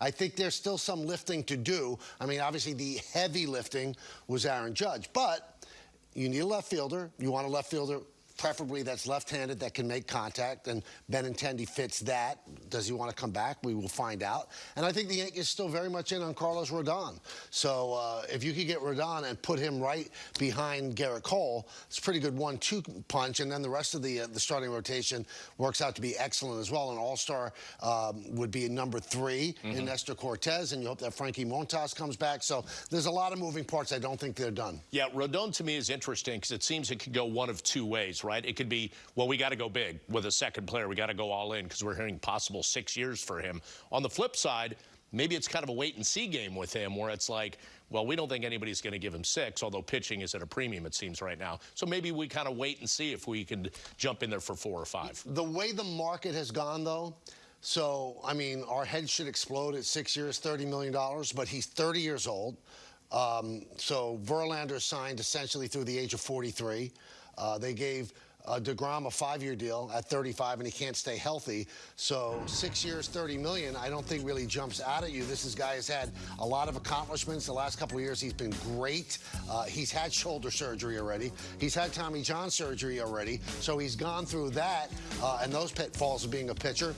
I think there's still some lifting to do. I mean, obviously the heavy lifting was Aaron Judge, but you need a left fielder. You want a left fielder preferably that's left-handed that can make contact, and Benintendi fits that. Does he want to come back? We will find out. And I think the Yankees still very much in on Carlos Rodon. So uh, if you could get Rodon and put him right behind Gerrit Cole, it's a pretty good one-two punch, and then the rest of the uh, the starting rotation works out to be excellent as well. An All-Star um, would be number 3 mm -hmm. in. Nestor Cortes, and you hope that Frankie Montas comes back. So there's a lot of moving parts. I don't think they're done. Yeah, Rodon to me is interesting because it seems it could go one of two ways right? It could be, well, we got to go big with a second player. We got to go all in because we're hearing possible six years for him. On the flip side, maybe it's kind of a wait and see game with him where it's like, well, we don't think anybody's going to give him six, although pitching is at a premium, it seems, right now. So maybe we kind of wait and see if we can jump in there for four or five. The way the market has gone, though, so, I mean, our head should explode at six years, $30 million, but he's 30 years old. Um, so Verlander signed essentially through the age of 43. Uh, they gave uh, DeGrom a five-year deal at 35, and he can't stay healthy. So six years, 30 million, I don't think really jumps out at you. This is guy has had a lot of accomplishments. The last couple of years, he's been great. Uh, he's had shoulder surgery already. He's had Tommy John surgery already. So he's gone through that uh, and those pitfalls of being a pitcher.